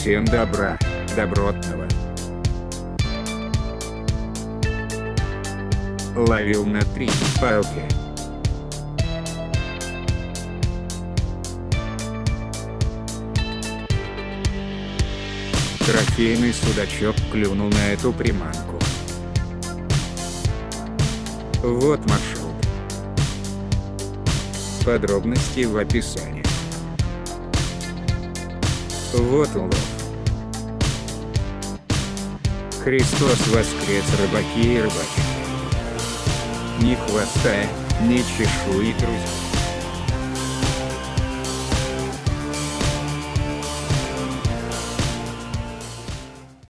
Всем добра, добротного. Ловил на три палки. Трофейный судачок клюнул на эту приманку. Вот маршрут. Подробности в описании. Вот улов. Христос воскрес рыбаки и рыбаки. Ни хвоста, ни чешуи, друзья.